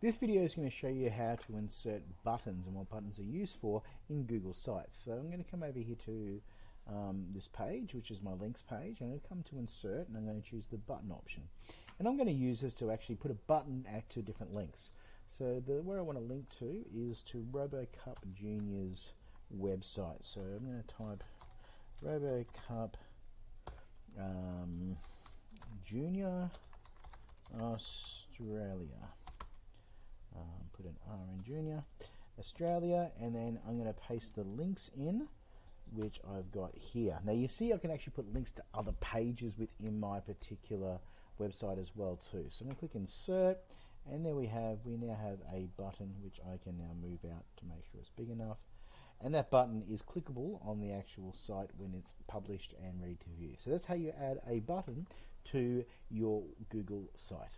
This video is going to show you how to insert buttons and what buttons are used for in Google Sites. So I'm going to come over here to um, this page, which is my links page. And I'm going to come to insert and I'm going to choose the button option. And I'm going to use this to actually put a button at two different links. So the where I want to link to is to RoboCup Junior's website. So I'm going to type RoboCup um, Junior Australia. Um, put an R in Junior Australia, and then I'm going to paste the links in, which I've got here. Now you see I can actually put links to other pages within my particular website as well too. So I'm going to click Insert, and there we have, we now have a button which I can now move out to make sure it's big enough. And that button is clickable on the actual site when it's published and ready to view. So that's how you add a button to your Google site.